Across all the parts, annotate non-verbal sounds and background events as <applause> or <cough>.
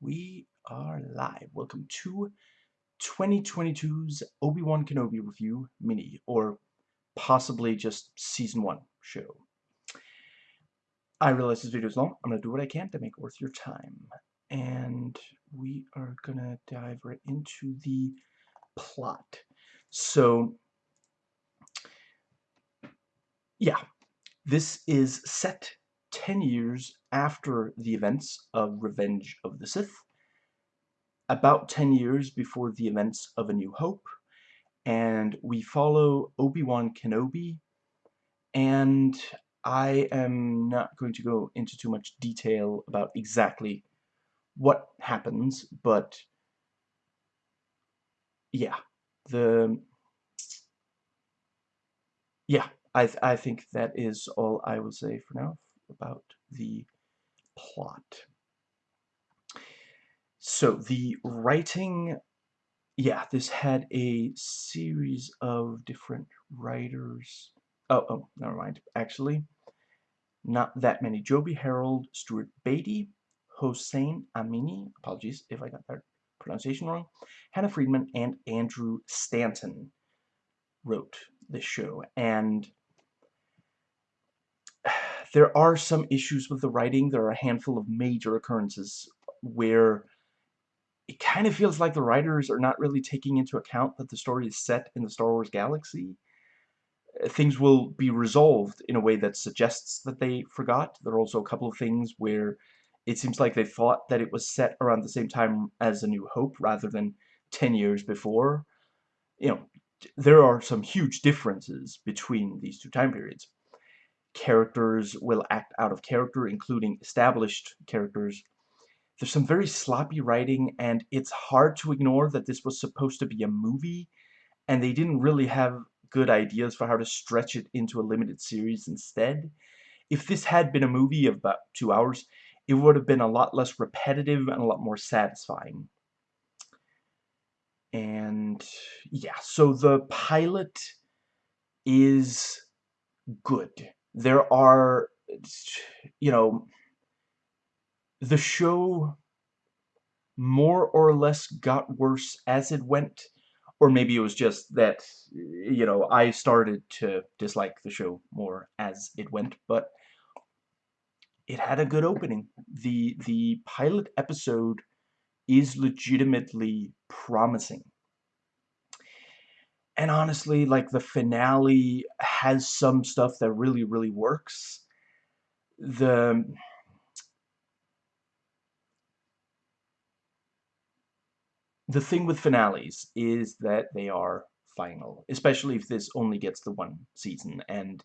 we are live. Welcome to 2022's Obi-Wan Kenobi review mini, or possibly just season one show. I realize this video is long. I'm going to do what I can to make it worth your time. And we are going to dive right into the plot. So, yeah, this is set 10 years after the events of Revenge of the Sith, about 10 years before the events of A New Hope, and we follow Obi-Wan Kenobi, and I am not going to go into too much detail about exactly what happens, but yeah, the yeah, I th I think that is all I will say for now about the plot. So the writing, yeah, this had a series of different writers. Oh, oh, never mind. Actually, not that many. Joby Harold, Stuart Beattie, Hossein Amini, apologies if I got that pronunciation wrong, Hannah Friedman, and Andrew Stanton wrote this show. And there are some issues with the writing. There are a handful of major occurrences where it kind of feels like the writers are not really taking into account that the story is set in the Star Wars galaxy. Uh, things will be resolved in a way that suggests that they forgot. There are also a couple of things where it seems like they thought that it was set around the same time as A New Hope rather than 10 years before. You know, there are some huge differences between these two time periods characters will act out of character, including established characters. There's some very sloppy writing, and it's hard to ignore that this was supposed to be a movie, and they didn't really have good ideas for how to stretch it into a limited series instead. If this had been a movie of about two hours, it would have been a lot less repetitive and a lot more satisfying. And yeah, so the pilot is good there are, you know, the show more or less got worse as it went, or maybe it was just that, you know, I started to dislike the show more as it went, but it had a good opening. The, the pilot episode is legitimately promising and honestly, like, the finale has some stuff that really, really works. The... The thing with finales is that they are final, especially if this only gets the one season, and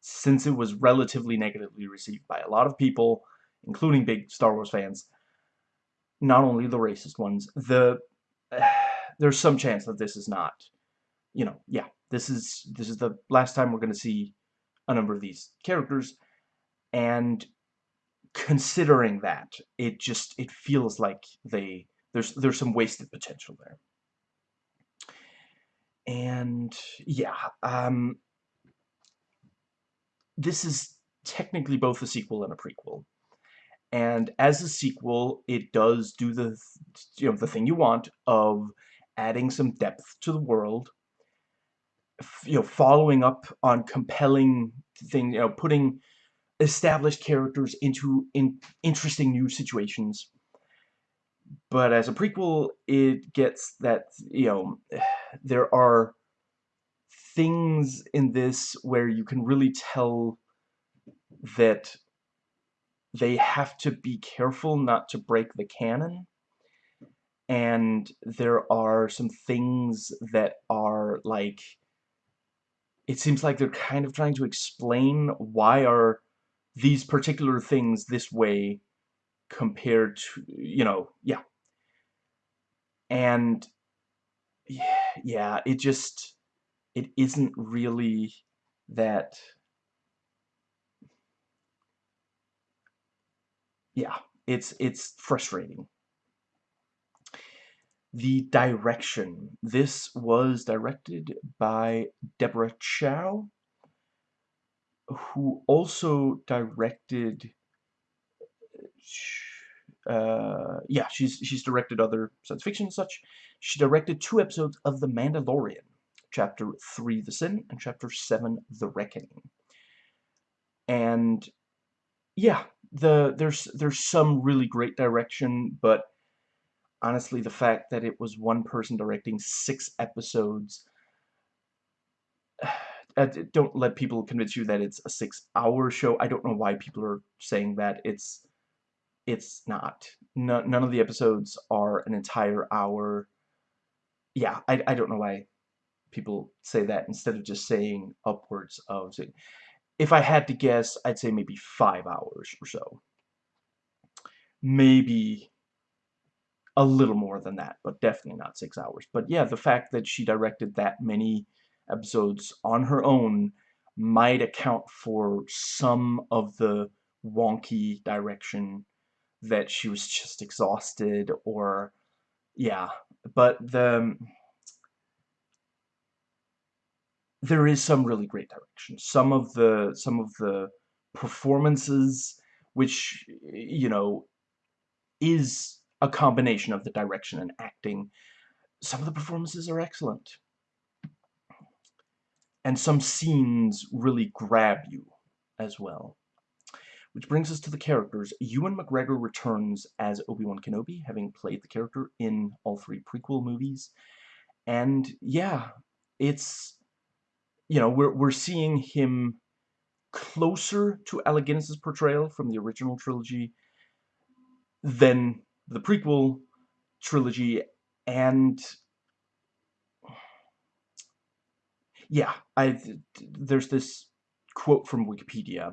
since it was relatively negatively received by a lot of people, including big Star Wars fans, not only the racist ones, the... Uh, <sighs> there's some chance that this is not you know, yeah, this is this is the last time we're going to see a number of these characters, and considering that, it just it feels like they there's there's some wasted potential there. And yeah, um, this is technically both a sequel and a prequel. And as a sequel, it does do the you know the thing you want of adding some depth to the world you know, following up on compelling things, you know, putting established characters into in interesting new situations. But as a prequel, it gets that, you know, <sighs> there are things in this where you can really tell that they have to be careful not to break the canon. And there are some things that are like it seems like they're kind of trying to explain why are these particular things this way compared to, you know, yeah. And, yeah, it just, it isn't really that, yeah, it's, it's frustrating the direction. This was directed by Deborah Chow, who also directed uh, yeah, she's she's directed other science fiction and such. She directed two episodes of The Mandalorian, Chapter 3, The Sin, and Chapter 7, The Reckoning. And, yeah, the there's there's some really great direction, but honestly, the fact that it was one person directing six episodes <sighs> uh, don't let people convince you that it's a six-hour show. I don't know why people are saying that. It's it's not. No, none of the episodes are an entire hour. Yeah, I, I don't know why people say that instead of just saying upwards of... If I had to guess, I'd say maybe five hours or so. Maybe a little more than that, but definitely not six hours. But yeah, the fact that she directed that many episodes on her own might account for some of the wonky direction that she was just exhausted or yeah but the there is some really great direction some of the some of the performances which you know is a combination of the direction and acting some of the performances are excellent and some scenes really grab you as well which brings us to the characters. Ewan McGregor returns as Obi-Wan Kenobi, having played the character in all three prequel movies. And yeah, it's, you know, we're, we're seeing him closer to Alec Guinness's portrayal from the original trilogy than the prequel trilogy. And yeah, I there's this quote from Wikipedia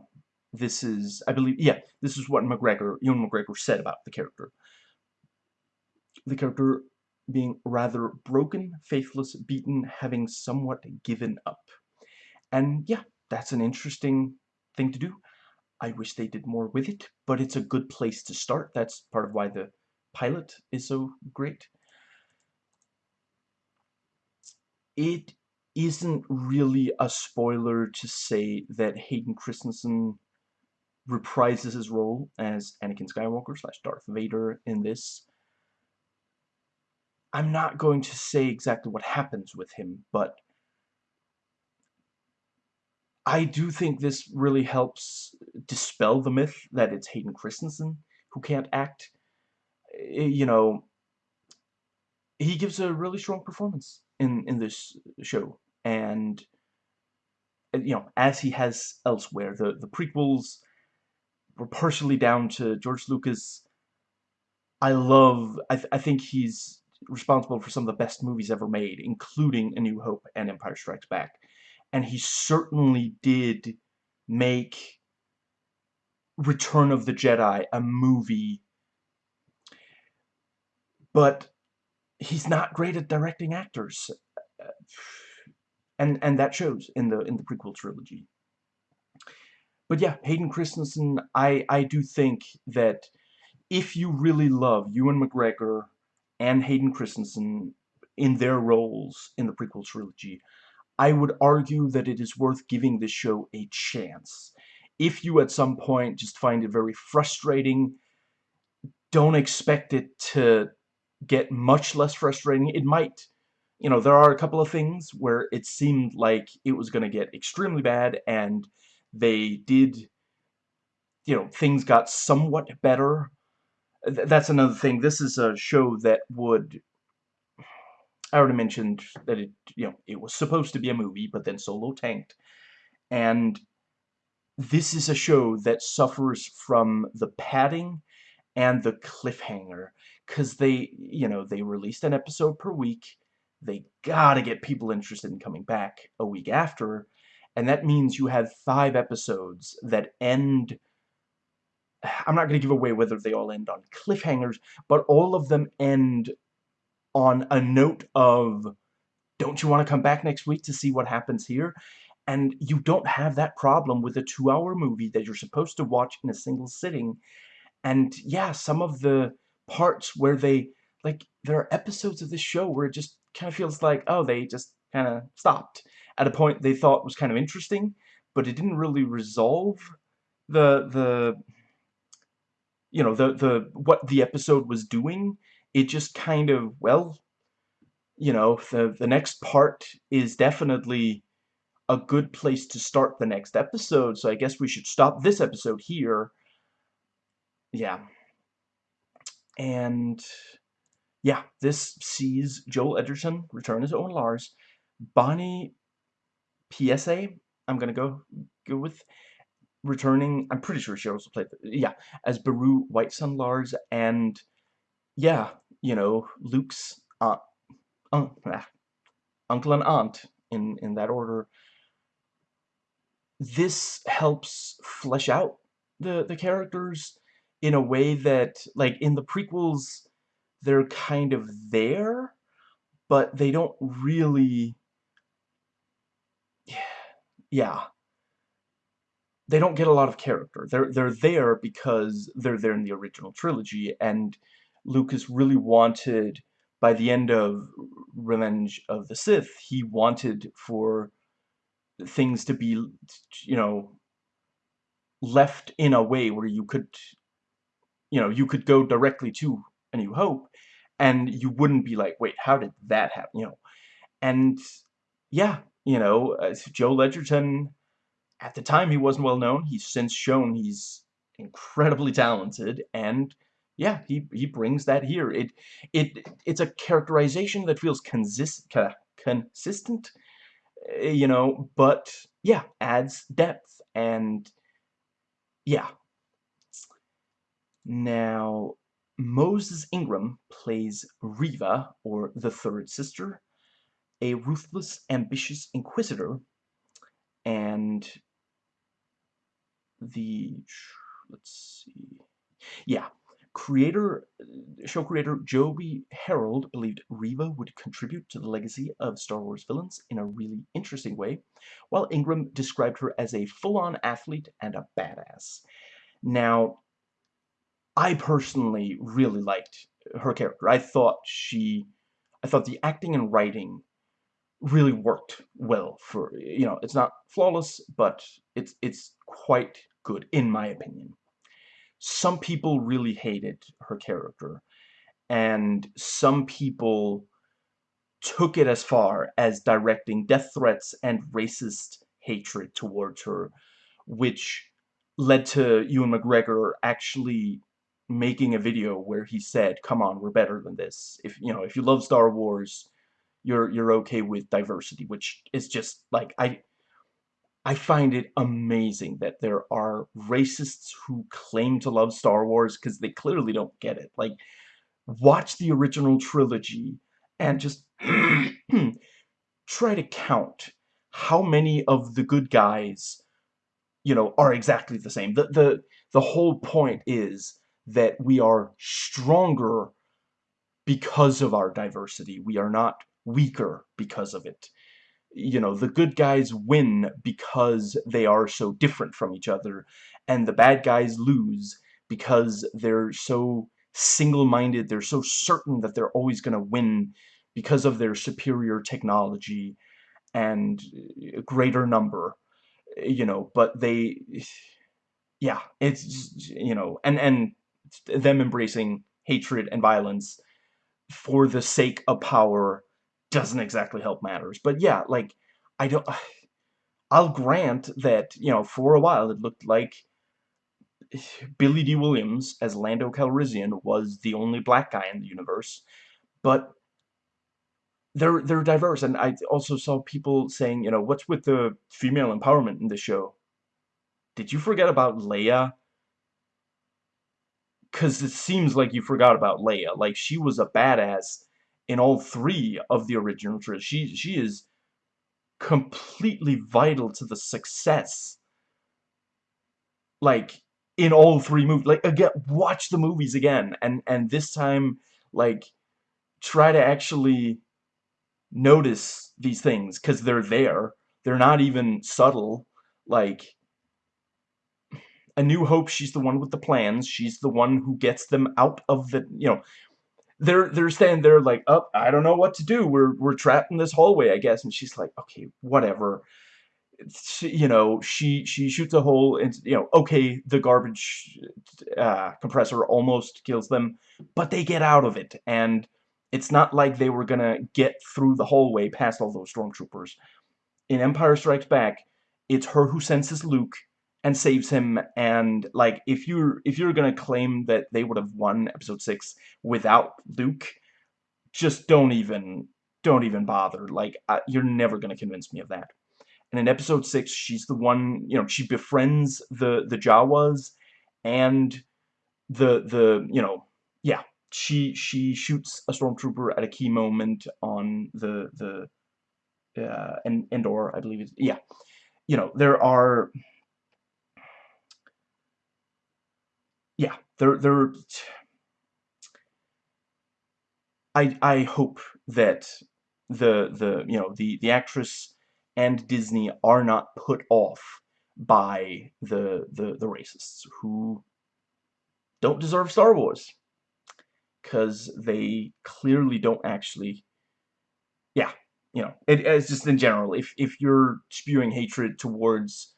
this is, I believe, yeah, this is what McGregor, Ewan McGregor said about the character. The character being rather broken, faithless, beaten, having somewhat given up. And yeah, that's an interesting thing to do. I wish they did more with it, but it's a good place to start. That's part of why the pilot is so great. It isn't really a spoiler to say that Hayden Christensen reprises his role as Anakin Skywalker slash Darth Vader in this. I'm not going to say exactly what happens with him, but I do think this really helps dispel the myth that it's Hayden Christensen who can't act. Eh, you know, he gives a really strong performance in, in this show, and, eh, you know, as he has elsewhere. The, the prequels were partially down to George Lucas. I love, I, th I think he's responsible for some of the best movies ever made, including A New Hope and Empire Strikes Back. And he certainly did make Return of the Jedi a movie. But he's not great at directing actors. And and that shows in the in the prequel trilogy. But yeah, Hayden Christensen, I, I do think that if you really love Ewan McGregor and Hayden Christensen in their roles in the prequel trilogy, I would argue that it is worth giving this show a chance. If you at some point just find it very frustrating, don't expect it to get much less frustrating. It might, you know, there are a couple of things where it seemed like it was going to get extremely bad and they did, you know, things got somewhat better. That's another thing. This is a show that would... I already mentioned that it, you know, it was supposed to be a movie, but then Solo tanked. And this is a show that suffers from the padding and the cliffhanger. Because they, you know, they released an episode per week. They gotta get people interested in coming back a week after and that means you have five episodes that end <sighs> I'm not going to give away whether they all end on cliffhangers, but all of them end on a note of, don't you want to come back next week to see what happens here? And you don't have that problem with a two-hour movie that you're supposed to watch in a single sitting. And yeah, some of the parts where they, like, there are episodes of this show where it just kind of feels like, oh, they just kind of stopped at a point they thought was kind of interesting, but it didn't really resolve the the you know, the, the, what the episode was doing, it just kind of, well, you know, the, the next part is definitely a good place to start the next episode, so I guess we should stop this episode here. Yeah. And, yeah, this sees Joel Edgerton return as Owen Lars. Bonnie Piesse, I'm gonna go, go with, returning, I'm pretty sure she also played, yeah, as Beru Whitesun Lars, and, yeah, you know, Luke's aunt, uh, uncle and aunt, in, in that order, this helps flesh out the, the characters in a way that, like, in the prequels, they're kind of there, but they don't really... <sighs> Yeah. They don't get a lot of character. They're, they're there because they're there in the original trilogy, and Lucas really wanted, by the end of Revenge of the Sith, he wanted for things to be, you know, left in a way where you could, you know, you could go directly to A New Hope, and you wouldn't be like, wait, how did that happen, you know? And, yeah, you know, uh, Joel Edgerton, at the time he wasn't well known, he's since shown he's incredibly talented, and, yeah, he, he brings that here. It, it, it's a characterization that feels consist, consistent Eh, you know, but yeah, adds depth and yeah. Now, Moses Ingram plays Reva, or the third sister, a ruthless, ambitious inquisitor, and the, let's see, yeah, Creator, show creator Joby Harold believed Reva would contribute to the legacy of Star Wars villains in a really interesting way, while Ingram described her as a full-on athlete and a badass. Now, I personally really liked her character. I thought she, I thought the acting and writing really worked well for, you know, it's not flawless, but it's, it's quite good, in my opinion some people really hated her character and some people took it as far as directing death threats and racist hatred towards her which led to Ewan McGregor actually making a video where he said come on we're better than this if you know if you love Star Wars you're you're okay with diversity which is just like I I find it amazing that there are racists who claim to love Star Wars because they clearly don't get it. Like, watch the original trilogy and just <clears throat> try to count how many of the good guys, you know, are exactly the same. The, the, the whole point is that we are stronger because of our diversity. We are not weaker because of it you know, the good guys win because they are so different from each other, and the bad guys lose because they're so single-minded, they're so certain that they're always going to win because of their superior technology and greater number, you know, but they, <sighs> yeah, it's, you know, and, and them embracing hatred and violence for the sake of power doesn't exactly help matters. But yeah, like, I don't... <sighs> I'll grant that, you know, for a while it looked like <sighs> Billy Dee Williams as Lando Calrissian was the only black guy in the universe, but they're they're diverse, and I also saw people saying, you know, what's with the female empowerment in the show? Did you forget about Leia? Because it seems like you forgot about Leia. Like, she was a badass in all three of the original trilogy. She, she is completely vital to the success. Like, in all three movies. Like, again, watch the movies again. And, and this time, like, try to actually notice these things. Because they're there. They're not even subtle. Like, A New Hope, she's the one with the plans. She's the one who gets them out of the, you know, they're they're standing there like, oh, I don't know what to do. We're we're trapped in this hallway, I guess. And she's like, okay, whatever. you know, she she shoots a hole and you know, okay, the garbage uh, compressor almost kills them, but they get out of it, and it's not like they were gonna get through the hallway past all those stormtroopers. In Empire Strikes Back, it's her who senses Luke and saves him, and like if you're if you're gonna claim that they would have won Episode Six without Luke, just don't even don't even bother. Like you're never gonna convince me of that. And in episode six, she's the one, you know, she befriends the the Jawas and the the you know, yeah, she she shoots a stormtrooper at a key moment on the the uh and Endor, I believe it's yeah. You know, there are yeah, there there I I hope that the the you know the the actress and Disney are not put off by the, the, the racists who don't deserve Star Wars. Because they clearly don't actually... Yeah, you know, it, it's just in general, if, if you're spewing hatred towards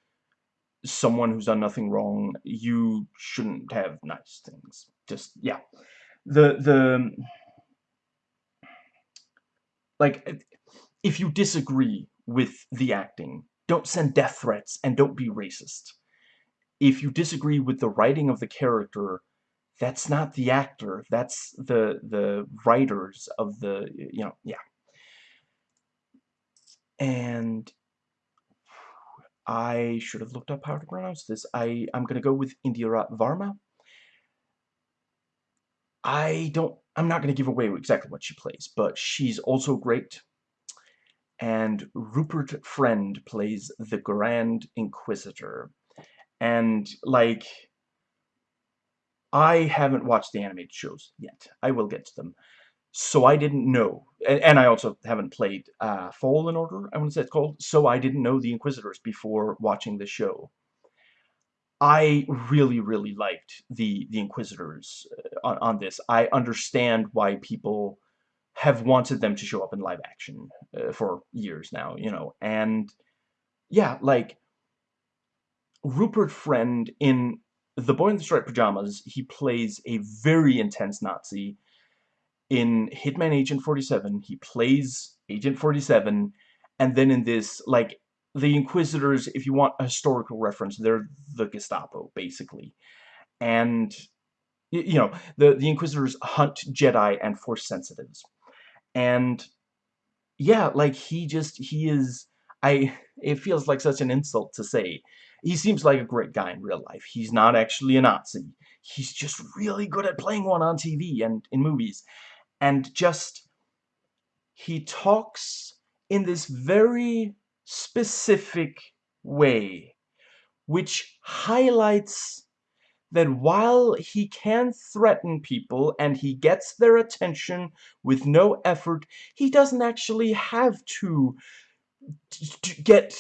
someone who's done nothing wrong, you shouldn't have nice things. Just, yeah. The, the... Like, if you disagree with the acting. Don't send death threats and don't be racist. If you disagree with the writing of the character, that's not the actor. That's the the writers of the, you know, yeah. And I should have looked up how to pronounce this. I, I'm going to go with Indira Varma. I don't, I'm not going to give away exactly what she plays, but she's also great and Rupert Friend plays the Grand Inquisitor. And, like, I haven't watched the animated shows yet. I will get to them. So I didn't know, and, and I also haven't played uh, Fallen Order, I want to say it's called, so I didn't know the Inquisitors before watching the show. I really, really liked the, the Inquisitors uh, on, on this. I understand why people have wanted them to show up in live action uh, for years now, you know, and yeah, like Rupert Friend in The Boy in the Striped Pajamas, he plays a very intense Nazi. In Hitman Agent 47, he plays Agent 47, and then in this, like, the Inquisitors, if you want a historical reference, they're the Gestapo, basically. And, you know, the, the Inquisitors hunt Jedi and Force sensitives. And yeah like he just he is I it feels like such an insult to say he seems like a great guy in real life. He's not actually a Nazi. He's just really good at playing one on TV and in movies and just he talks in this very specific way which highlights that while he can threaten people and he gets their attention with no effort, he doesn't actually have to, to get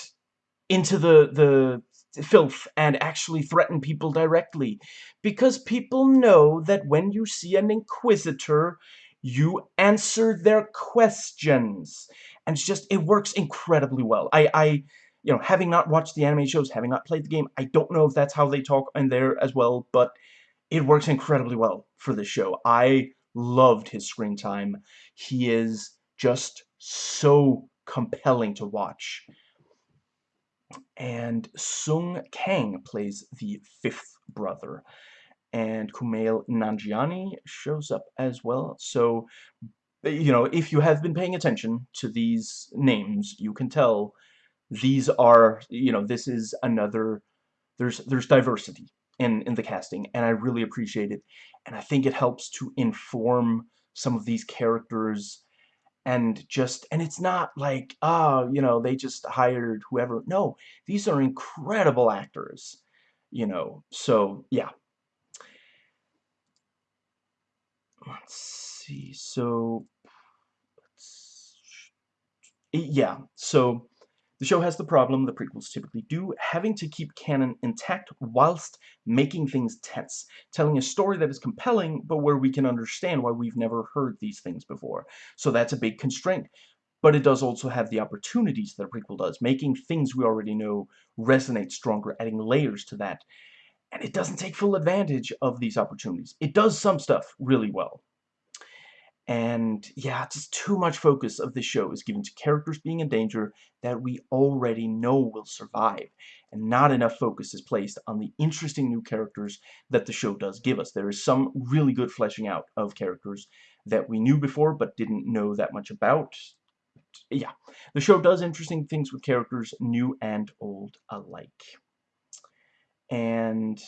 into the, the filth and actually threaten people directly. Because people know that when you see an inquisitor, you answer their questions. And it's just, it works incredibly well. I, I you know, having not watched the anime shows, having not played the game, I don't know if that's how they talk in there as well, but it works incredibly well for this show. I loved his screen time. He is just so compelling to watch. And Sung Kang plays the fifth brother. And Kumail Nanjiani shows up as well. So, eh, you know, if you have been paying attention to these names, you can tell these are, you know, this is another, there's, there's diversity in, in the casting, and I really appreciate it. And I think it helps to inform some of these characters and just, and it's not like, oh, you know, they just hired whoever. No, these are incredible actors, you know, so, yeah. Let's see, so, yeah, so the show has the problem the prequels typically do, having to keep canon intact whilst making things tense, telling a story that is compelling, but where we can understand why we've never heard these things before. So that's a big constraint. but it does also have the opportunities that a prequel does, making things we already know resonate stronger, adding layers to that. And it doesn't take full advantage of these opportunities. It does some stuff really well. And yeah, just too much focus of this show is given to characters being in danger that we already know will survive. And not enough focus is placed on the interesting new characters that the show does give us. There is some really good fleshing out of characters that we knew before but didn't know that much about yeah, the show does interesting things with characters, new and old alike. And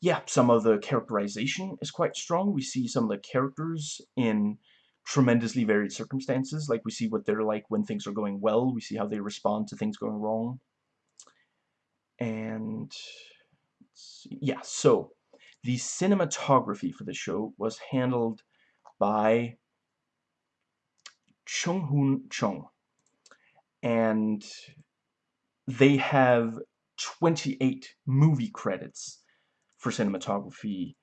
yeah, some of the characterization is quite strong. We see some of the characters in tremendously varied circumstances. Like, we see what they're like when things are going well. We see how they respond to things going wrong. And, yeah, so, the cinematography for the show was handled by Chung Hoon Chung. And they have 28 movie credits for cinematography.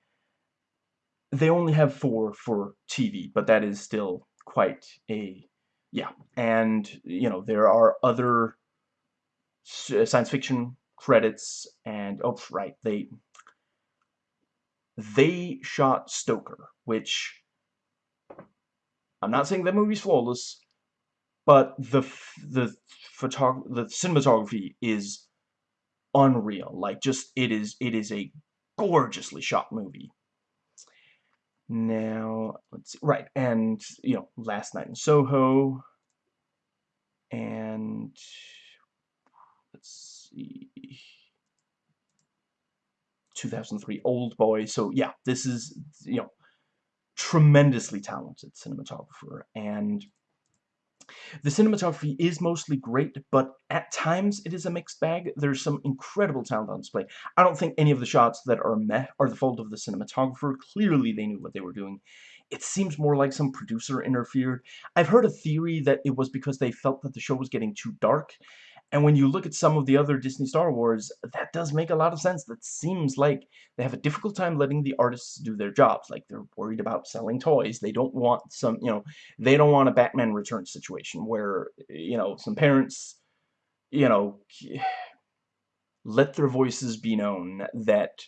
They only have four for TV, but that is still quite a yeah. And you know there are other science fiction credits, and oh right, they they shot Stoker, which I'm not saying the movie's flawless, but the the photog the cinematography is unreal. Like just it is it is a gorgeously shot movie. Now, let's see. Right, and you know, Last Night in Soho and let's see 2003 Old Boy. So yeah, this is you know tremendously talented cinematographer and the cinematography is mostly great, but at times it is a mixed bag. There's some incredible talent on display. I don't think any of the shots that are met are the fault of the cinematographer. Clearly they knew what they were doing. It seems more like some producer interfered. I've heard a theory that it was because they felt that the show was getting too dark, and when you look at some of the other Disney Star Wars, that does make a lot of sense. That seems like they have a difficult time letting the artists do their jobs. Like, they're worried about selling toys. They don't want some, you know, they don't want a Batman Returns situation where, you know, some parents, you know, <sighs> let their voices be known that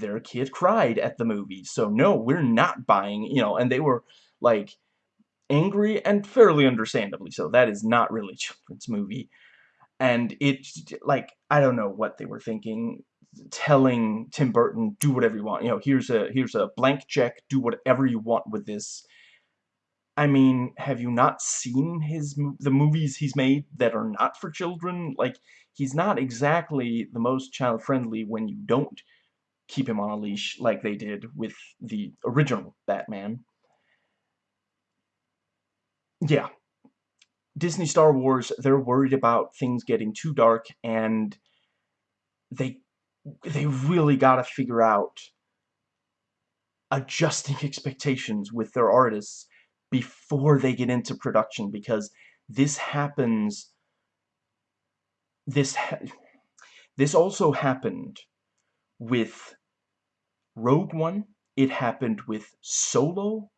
their kid cried at the movie. So, no, we're not buying, you know, and they were, like, angry and fairly understandably so. That is not really a children's movie and it's like I don't know what they were thinking telling Tim Burton do whatever you want you know here's a here's a blank check do whatever you want with this. I mean have you not seen his the movies he's made that are not for children? Like he's not exactly the most child friendly when you don't keep him on a leash like they did with the original Batman. Yeah Disney Star Wars, they're worried about things getting too dark, and they they really got to figure out adjusting <laughs> expectations with their artists before they get into production, because this happens. This ha this also happened with Rogue One. It happened with Solo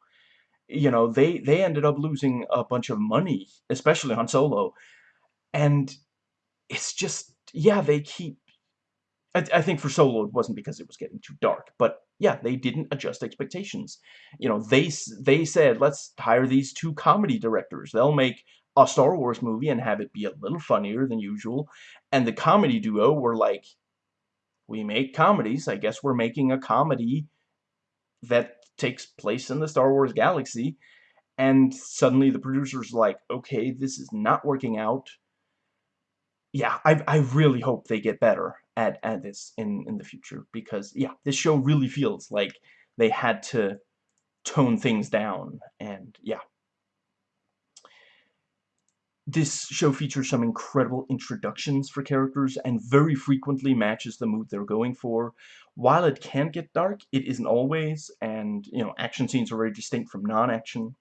you know, they, they ended up losing a bunch of money, especially on Solo. And it's just, yeah, they keep... I, I think for Solo it wasn't because it was getting too dark, but yeah, they didn't adjust expectations. You know, they, they said, let's hire these two comedy directors. They'll make a Star Wars movie and have it be a little funnier than usual. And the comedy duo were like, we make comedies. I guess we're making a comedy that takes place in the Star Wars galaxy. And suddenly the producer's like, okay, this is not working out. Yeah, I, I really hope they get better at, at this in, in the future. Because, yeah, this show really feels like they had to tone things down. And, yeah. This show features some incredible introductions for characters and very frequently matches the mood they're going for. While it can get dark, it isn't always, and, you know, action scenes are very distinct from non-action.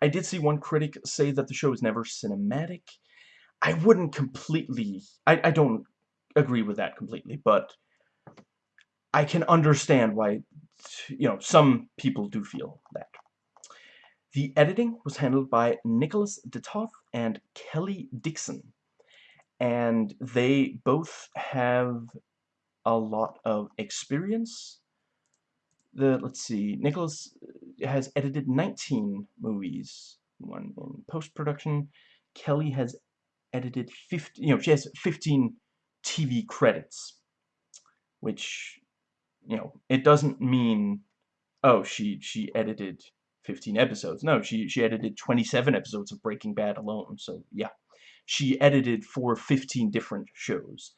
I did see one critic say that the show is never cinematic. I wouldn't completely... I, I don't agree with that completely, but I can understand why, you know, some people do feel that. The editing was handled by Nicholas DeToth and Kelly Dixon. And they both have a lot of experience. The let's see, Nicholas uh, has edited 19 movies, one in post-production. Kelly has edited 50, you know, she has 15 TV credits, which, you know, it doesn't mean, oh, she she edited 15 episodes. No, she she edited 27 episodes of Breaking Bad alone. So yeah, she edited for 15 different shows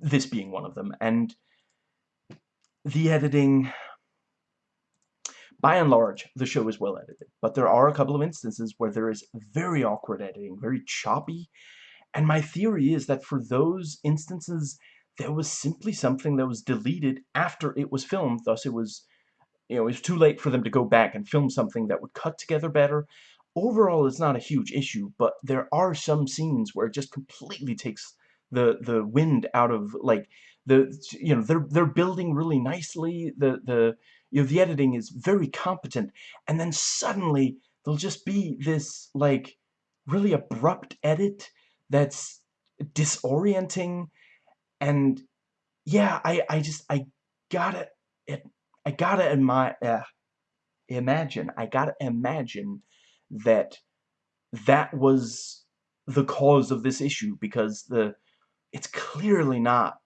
this being one of them. And the editing, by and large, the show is well edited. But there are a couple of instances where there is very awkward editing, very choppy. And my theory is that for those instances, there was simply something that was deleted after it was filmed. Thus, it was, you know, it was too late for them to go back and film something that would cut together better. Overall, it's not a huge issue, but there are some scenes where it just completely takes the the wind out of like the you know they're they're building really nicely. The the you know the editing is very competent. And then suddenly there'll just be this like really abrupt edit that's disorienting. And yeah I I just I gotta it I gotta uh, imagine I gotta imagine that that was the cause of this issue because the it's clearly not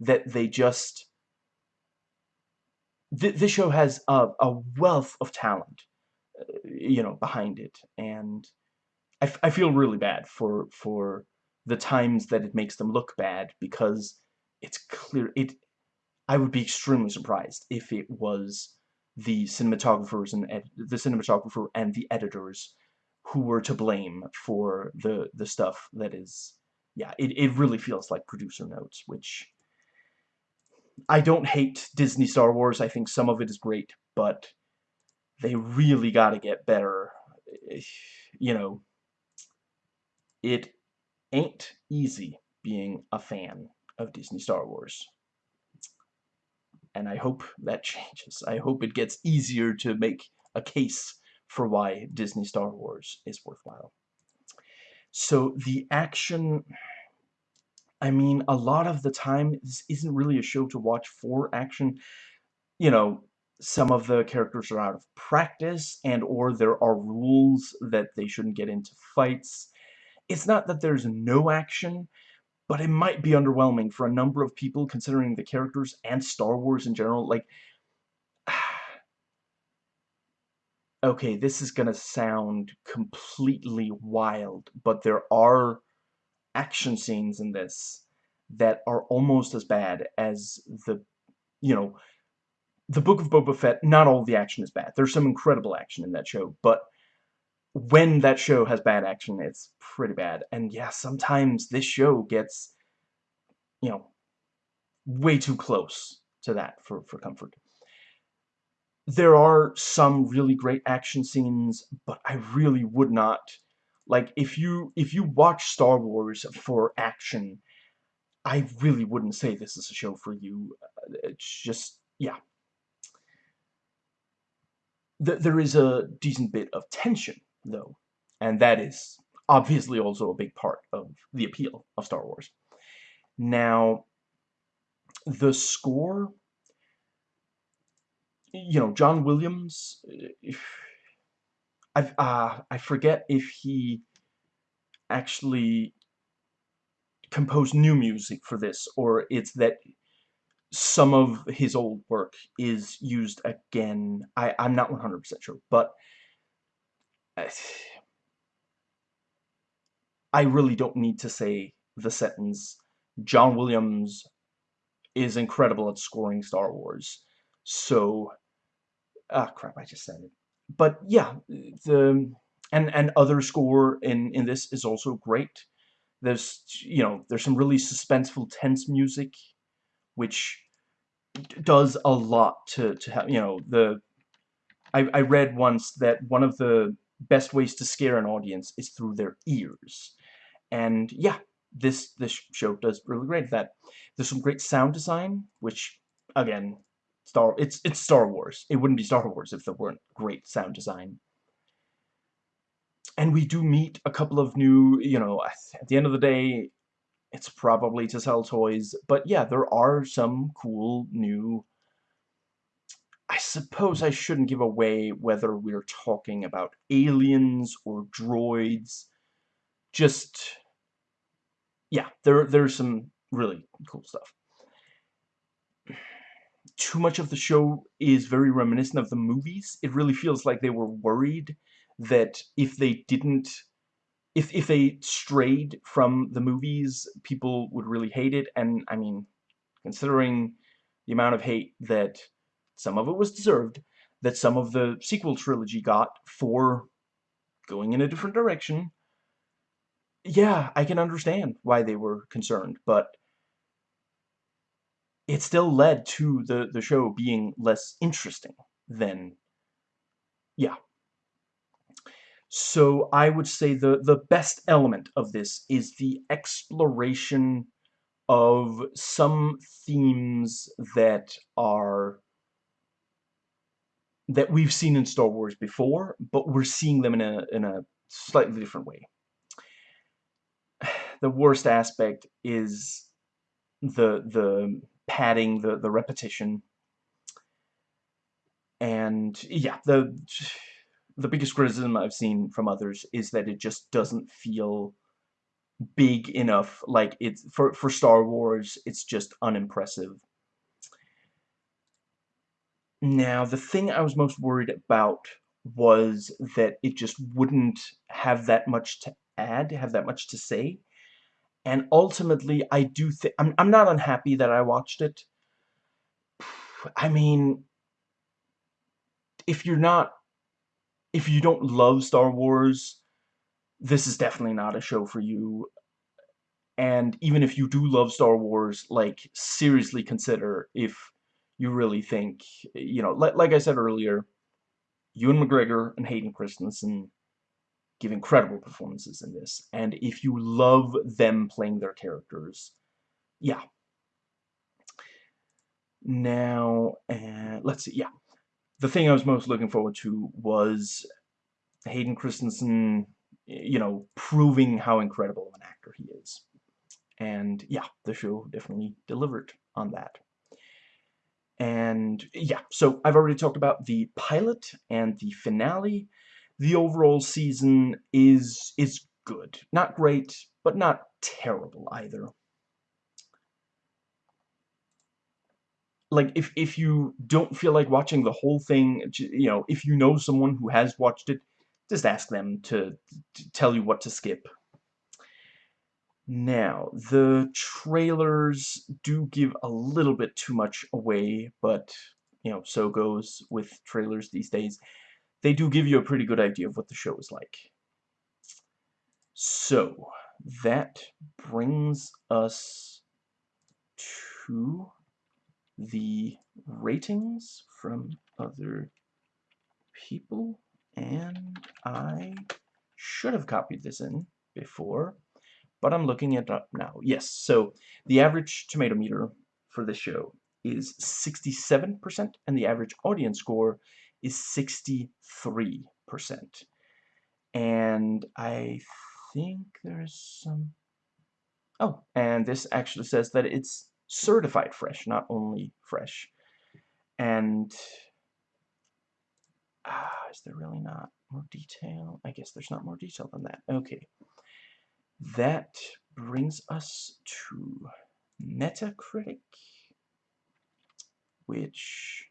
that they just th this show has a, a wealth of talent uh, you know behind it. And I, I feel really bad for for the times that it makes them look bad because it's clear it I would be extremely surprised if it was the cinematographers and the cinematographer and the editors who were to blame for the the stuff that is yeah, it, it really feels like producer notes, which I don't hate Disney Star Wars. I think some of it is great, but they really got to get better. Eh, you know, it ain't easy being a fan of Disney Star Wars. And I hope that <laughs> changes. I hope it gets easier to make a case for why Disney Star Wars is worthwhile. So the action, I mean, a lot of the time, this isn't really a show to watch for action. You know, some of the characters are out of practice and or there are rules that they shouldn't get into fights. It's not that there's no action, but it might be underwhelming for a number of people considering the characters and Star Wars in general. Like, okay, this is gonna sound completely wild, but there are action scenes in this that are almost as bad as the, you know, the Book of Boba Fett, not all the action is bad. There's some incredible action in that show, but when that show has bad action, it's pretty bad. And yeah, sometimes this show gets, you know, way too close to that for, for comfort there are some really great action scenes, but I really would not like if you if you watch Star Wars for action, I really wouldn't say this is a show for you. Uh, it's just yeah. there is a decent bit of tension though, and that is obviously also a big part of the appeal of Star Wars. Now, the score you know, John Williams, if, I, uh, I forget if he actually composed new music for this, or it's that some of his old work is used again. I, I'm not 100% sure, but I really don't need to say the sentence, John Williams is incredible at scoring Star Wars. So, ah, crap, I just said it. But yeah, the and and other score in in this is also great. There's you know there's some really suspenseful, tense music, which does a lot to to have you know the. I I read once that one of the best ways to scare an audience is through their ears, and yeah, this this show does really great at that. There's some great sound design, which again Star it's it's Star Wars. It wouldn't be Star Wars if there weren't great sound design. and we do meet a couple of new, you know, at the end of the day, it's probably to sell toys, but yeah, there are some cool new... I suppose I shouldn't give away whether we're talking about aliens or droids. Just, yeah, there, there's some really cool stuff. Too much of the show is very reminiscent of the movies. It really feels like they were worried that if they didn't if if they strayed from the movies, people would really hate it. And I mean, considering the amount of hate that some of it was deserved, that some of the sequel trilogy got for going in a different direction, yeah, I can understand why they were concerned, but it still led to the, the show being less interesting than, yeah, so I would say the, the best element of this is the exploration of some themes that are that we've seen in Star Wars before, but we're seeing them in a in a slightly different way. <sighs> The worst aspect is the the padding, the the repetition, and yeah, the the biggest criticism I've seen from others is that it just doesn't feel big enough. Like, it's for, for Star Wars, it's just unimpressive. Now, the thing I was most worried about was that it just wouldn't have that much to add, have that much to say. And ultimately, I do think... I'm, I'm not unhappy that I watched it. I mean, if you're not if you don't love Star Wars, this is definitely not a show for you. And even if you do love Star Wars, like, seriously consider if you really think, you know, like, like I said earlier, Ewan McGregor and Hayden Christensen give incredible performances in this. And if you love them playing their characters, yeah. Now, uh, let's see, yeah the thing I was most looking forward to was Hayden Christensen, you know, proving how incredible of an actor he is. And yeah, the show definitely delivered on that. And yeah, so I've already talked about the pilot and the finale. The overall season is is good. Not great, but not terrible either. like if if you don't feel like watching the whole thing, you know, if you know someone who has watched it, just ask them to, to tell you what to skip. Now, the trailers do give a little bit too much away, but, you know, so goes with trailers these days. They do give you a pretty good idea of what the show is like. So, that brings us to the ratings from other people and I should have copied this in before but I'm looking it up now yes so the average tomato meter for this show is 67% and the average audience score is 63% and I think there's some oh and this actually says that it's certified fresh, not only fresh. And ah, is there really not more detail? I guess there's not more detail than that. Okay. That brings us to Metacritic, which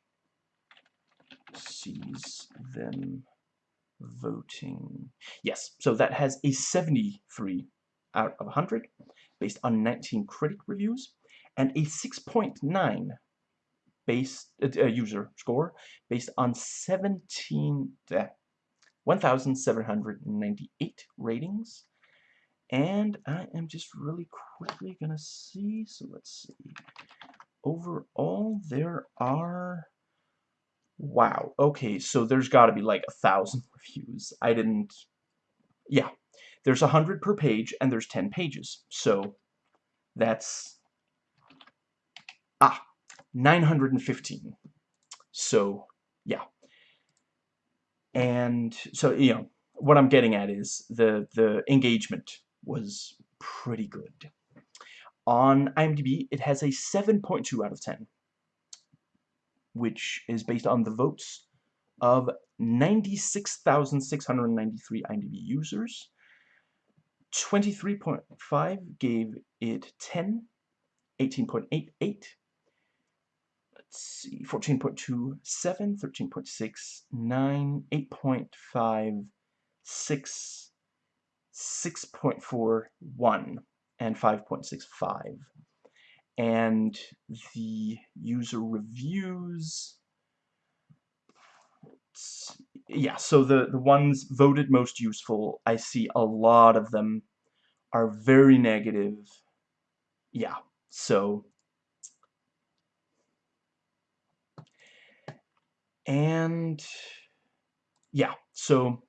sees them voting. Yes, so that has a 73 out of 100 based on 19 critic reviews and a 6.9 based uh, uh, user score based on 17 uh, 1798 ratings and I am just really quickly gonna see so let's see overall there are wow okay so there's got to be like a thousand <laughs> reviews I didn't yeah there's a hundred per page and there's 10 pages so that's Ah, 915. So, yeah. And so, you know, what I'm getting at is the the engagement was pretty good. On IMDb, it has a 7.2 out of 10, which is based on the votes of 96,693 IMDb users. 23.5 gave it 10, 18.88, let's see, 14.27, 13.6, 9, 8.5, 6, 6.41, and 5.65. And the user reviews, yeah, so the, the ones voted most useful, I see a lot of them are very negative. Yeah, so and yeah, so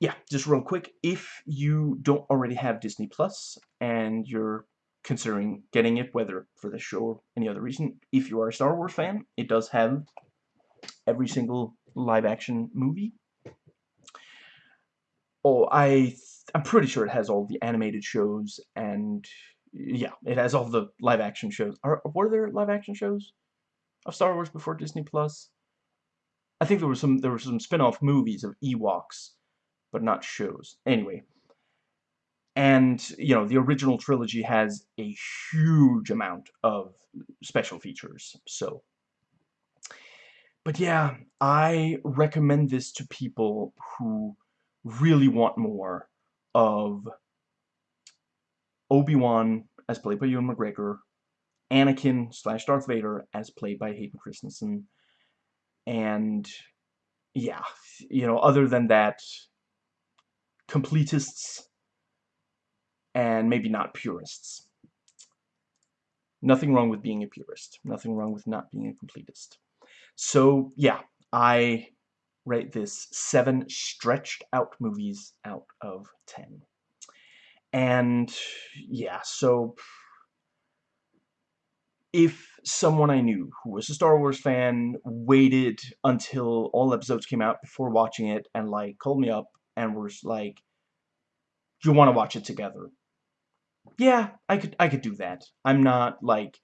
yeah, just real quick, if you don't already have Disney Plus and you're considering getting it, whether for this show or any other reason, if you are a Star Wars fan, it does have every single live-action movie. Oh, I I'm pretty sure it has all the animated shows and yeah, it has all the live-action shows. Are were there live-action shows of Star Wars before Disney Plus? I think there were some there were some spin-off movies of Ewoks, but not shows. Anyway, and you know the original trilogy has a huge amount of special features. So, but yeah, I recommend this to people who really want more of Obi-Wan as played by Ewan McGregor, Anakin slash Darth Vader as played by Hayden Christensen, and yeah, you know, other than that, completists and maybe not purists. Nothing wrong with being a purist. Nothing wrong with not being a completist. So, yeah, I rate this seven stretched out movies out of ten. And, yeah, so if someone I knew who was a Star Wars fan waited until all episodes came out before watching it and like called me up and was like, you want to watch it together?" Yeah, I could I could do that. I'm not like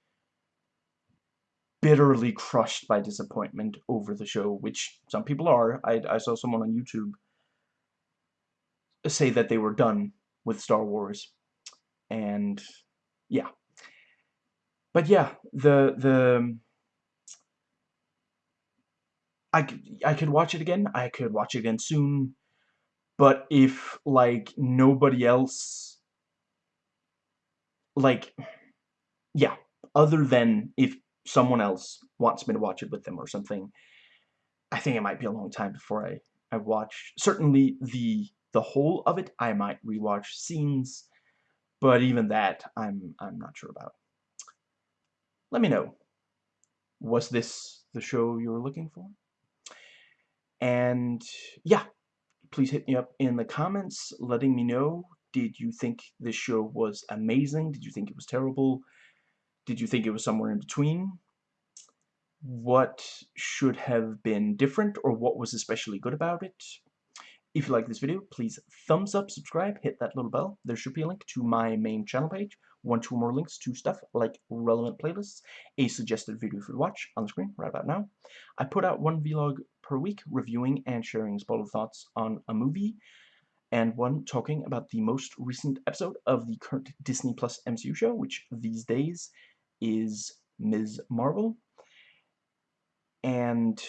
bitterly crushed by disappointment over the show, which some people are. I I saw someone on YouTube say that they were done with Star Wars, and yeah, but yeah, the the I could I could watch it again. I could watch it again soon. But if like nobody else like yeah, other than if someone else wants me to watch it with them or something, I think it might be a long time before I I watch certainly the the whole of it. I might rewatch scenes, but even that I'm I'm not sure about let me know. Was this the show you were looking for? And yeah, please hit me up in the comments letting me know. Did you think this show was amazing? Did you think it was terrible? Did you think it was somewhere in between? What should have been different or what was especially good about it? If you like this video, please thumbs up, subscribe, hit that little bell. There should be a link to my main channel page, one, two more links to stuff like relevant playlists, a suggested video for you to watch on the screen right about now. I put out one vlog per week reviewing and sharing spoiler thoughts on a movie, and one talking about the most recent episode of the current Disney Plus MCU show, which these days is Ms. Marvel. And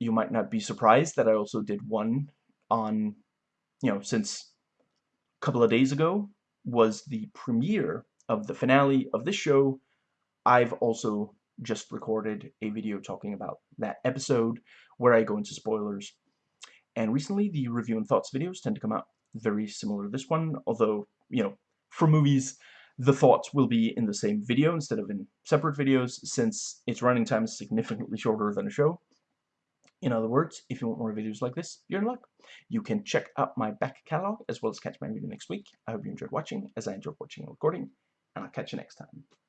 you might not be surprised that I also did one on, you know, since a couple of days ago was the premiere of the finale of this show. I've also just recorded a video talking about that episode where I go into spoilers. And recently, the review and thoughts videos tend to come out very similar to this one, although, you know, for movies, the thoughts will be in the same video instead of in separate videos, since its running time is significantly shorter than a show. In other words, if you want more videos like this, you're in luck. You can check out my back catalog as well as catch my video next week. I hope you enjoyed watching as I enjoyed watching and recording, and I'll catch you next time.